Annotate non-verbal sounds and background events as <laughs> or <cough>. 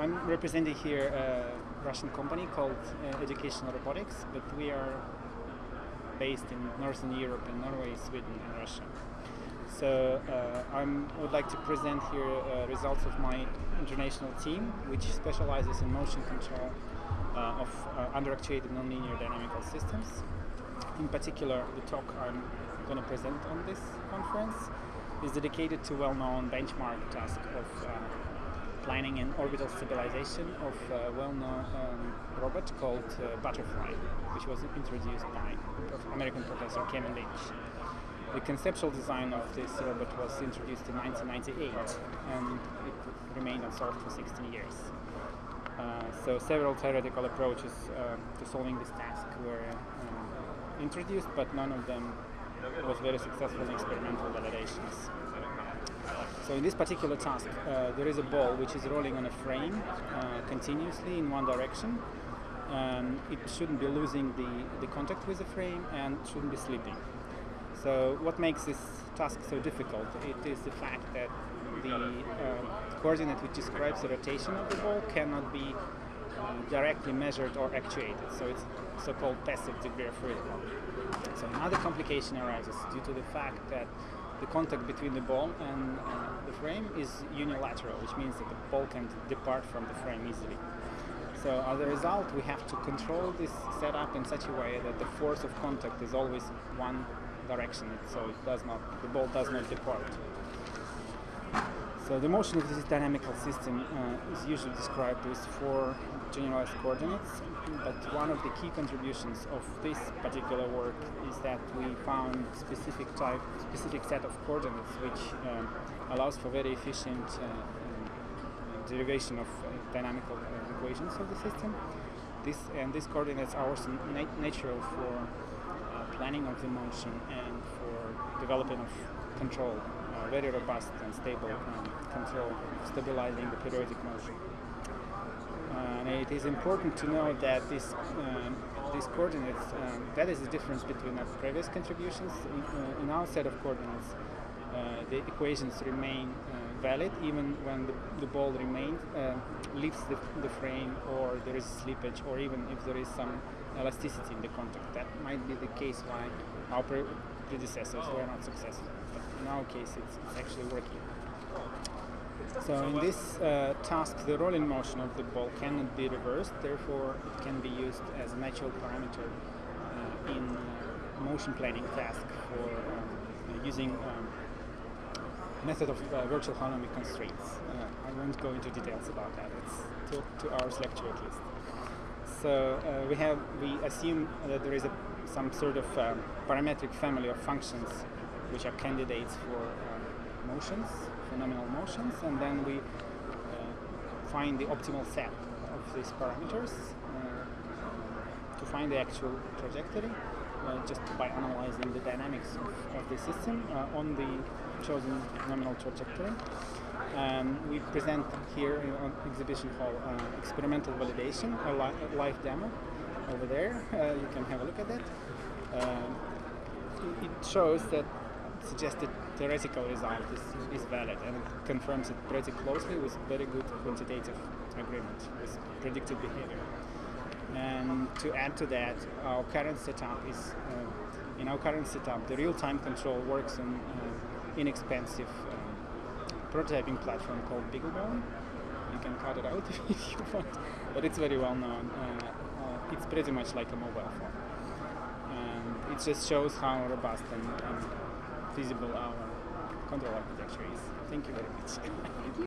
I'm representing here a Russian company called uh, Educational Robotics, but we are based in Northern Europe in Norway, Sweden and Russia. So uh, I would like to present here uh, results of my international team, which specializes in motion control uh, of uh, underactuated nonlinear dynamical systems. In particular, the talk I'm going to present on this conference is dedicated to well-known benchmark task of uh, planning and orbital stabilization of a well-known um, robot called uh, Butterfly, which was introduced by American professor Kevin Lynch. The conceptual design of this robot was introduced in 1998 and it remained unsolved for 16 years. Uh, so several theoretical approaches uh, to solving this task were um, introduced, but none of them was very successful in experimental validations. So in this particular task, uh, there is a ball which is rolling on a frame uh, continuously in one direction. Um, it shouldn't be losing the, the contact with the frame and shouldn't be slipping. So what makes this task so difficult? It is the fact that the uh, coordinate which describes the rotation of the ball cannot be uh, directly measured or actuated. So it's so-called passive degree of freedom. So another complication arises due to the fact that the contact between the ball and uh, the frame is unilateral, which means that the ball can depart from the frame easily. So as a result, we have to control this setup in such a way that the force of contact is always one direction, so it does not, the ball does not depart. So the motion of this dynamical system uh, is usually described with four generalized coordinates, but one of the key contributions of this particular work is that we found specific type, specific set of coordinates which um, allows for very efficient uh, um, derivation of uh, dynamical equations of the system. This and these coordinates are also nat natural for planning of the motion and for development of control very robust and stable um, control, stabilizing the periodic motion. Uh, and it is important to know that this, um, these coordinates, um, that is the difference between our previous contributions. In, uh, in our set of coordinates, uh, the equations remain uh, valid even when the, the ball remains, uh, leaves the, the frame or there is slippage or even if there is some elasticity in the contact. That might be the case why our predecessors were not successful. But in our case, it's, actually working. So in this uh, task, the rolling motion of the ball cannot be reversed, therefore it can be used as a natural parameter uh, in uh, motion planning task for um, using um, method of uh, virtual holonomic constraints. Uh, I won't go into details about that, it's two, two hours lecture at least. So uh, we have, we assume that there is a, some sort of um, parametric family of functions which are candidates for uh, motions, phenomenal motions, and then we find the optimal set of these parameters uh, to find the actual trajectory uh, just by analyzing the dynamics of, of the system uh, on the chosen nominal trajectory. Um, we present here on exhibition hall uh, experimental validation, a, li a, live demo over there. Uh, you can have a look at that. Um, it shows that suggested theoretical result is, is valid and confirms it pretty closely with very good quantitative agreement with predicted behavior. And to add to that, our current setup is, uh, in our current setup, the real-time control works on uh, inexpensive uh, prototyping platform called BeagleBone. You can cut it out <laughs> if you want, but it's very well known. Uh, uh, it's pretty much like a mobile phone. And it just shows how robust and, and feasible our control architecture is. Thank you very much. <laughs>